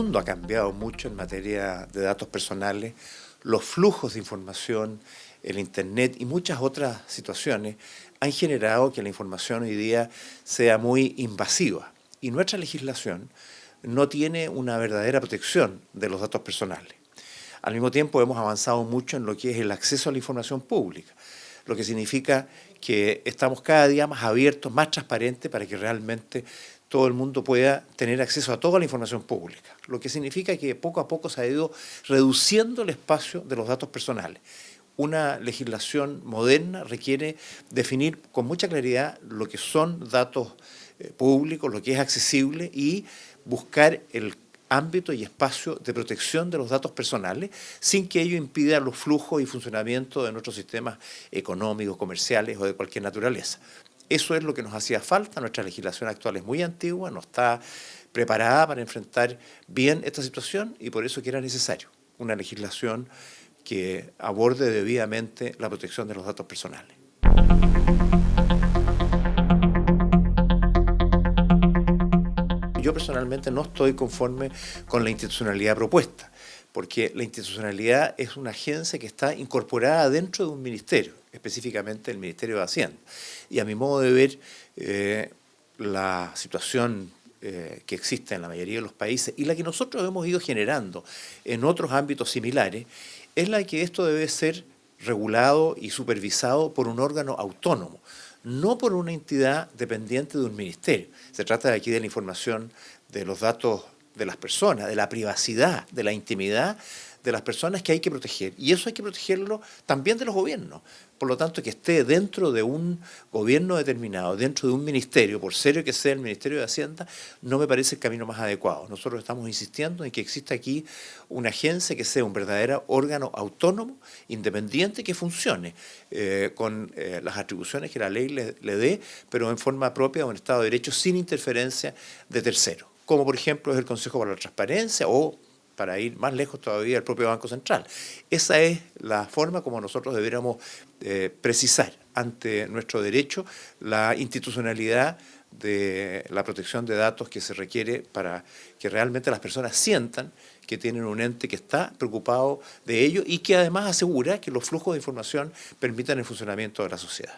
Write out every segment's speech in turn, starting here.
mundo ha cambiado mucho en materia de datos personales, los flujos de información, el Internet y muchas otras situaciones han generado que la información hoy día sea muy invasiva. Y nuestra legislación no tiene una verdadera protección de los datos personales. Al mismo tiempo hemos avanzado mucho en lo que es el acceso a la información pública, lo que significa que estamos cada día más abiertos, más transparentes para que realmente todo el mundo pueda tener acceso a toda la información pública, lo que significa que poco a poco se ha ido reduciendo el espacio de los datos personales. Una legislación moderna requiere definir con mucha claridad lo que son datos eh, públicos, lo que es accesible y buscar el ámbito y espacio de protección de los datos personales sin que ello impida los flujos y funcionamiento de nuestros sistemas económicos, comerciales o de cualquier naturaleza. Eso es lo que nos hacía falta, nuestra legislación actual es muy antigua, no está preparada para enfrentar bien esta situación y por eso que era necesario una legislación que aborde debidamente la protección de los datos personales. Yo personalmente no estoy conforme con la institucionalidad propuesta, porque la institucionalidad es una agencia que está incorporada dentro de un ministerio, específicamente el Ministerio de Hacienda. Y a mi modo de ver, eh, la situación eh, que existe en la mayoría de los países y la que nosotros hemos ido generando en otros ámbitos similares, es la que esto debe ser regulado y supervisado por un órgano autónomo, no por una entidad dependiente de un ministerio. Se trata aquí de la información de los datos de las personas, de la privacidad, de la intimidad de las personas que hay que proteger. Y eso hay que protegerlo también de los gobiernos. Por lo tanto, que esté dentro de un gobierno determinado, dentro de un ministerio, por serio que sea el Ministerio de Hacienda, no me parece el camino más adecuado. Nosotros estamos insistiendo en que exista aquí una agencia que sea un verdadero órgano autónomo, independiente, que funcione eh, con eh, las atribuciones que la ley le, le dé, pero en forma propia de un Estado de Derecho sin interferencia de terceros, como por ejemplo es el Consejo para la Transparencia o para ir más lejos todavía el propio Banco Central. Esa es la forma como nosotros deberíamos eh, precisar ante nuestro derecho la institucionalidad de la protección de datos que se requiere para que realmente las personas sientan que tienen un ente que está preocupado de ello y que además asegura que los flujos de información permitan el funcionamiento de la sociedad.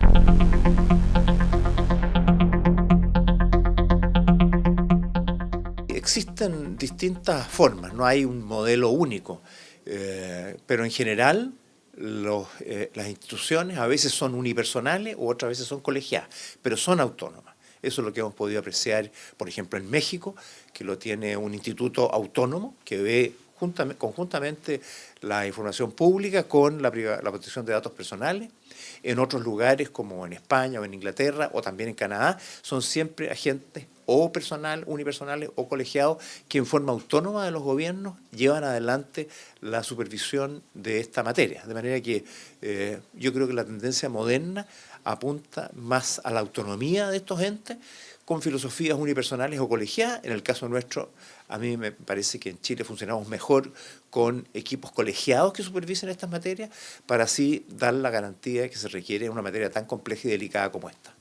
Existen distintas formas, no hay un modelo único, eh, pero en general eh, las instituciones a veces son unipersonales o otras veces son colegiadas, pero son autónomas. Eso es lo que hemos podido apreciar, por ejemplo, en México, que lo tiene un instituto autónomo que ve conjuntamente la información pública con la, la, protección de datos personales. En otros lugares, como en España o en Inglaterra o también en Canadá, son siempre agentes o personal, unipersonales o colegiados que en forma autónoma de los gobiernos llevan adelante la supervisión de esta materia. De manera que eh, yo creo que la tendencia moderna apunta más a la autonomía de estos entes con filosofías unipersonales o colegiadas. En el caso nuestro, a mí me parece que en Chile funcionamos mejor con equipos colegiados que supervisen estas materias para así dar la garantía que se requiere en una materia tan compleja y delicada como esta.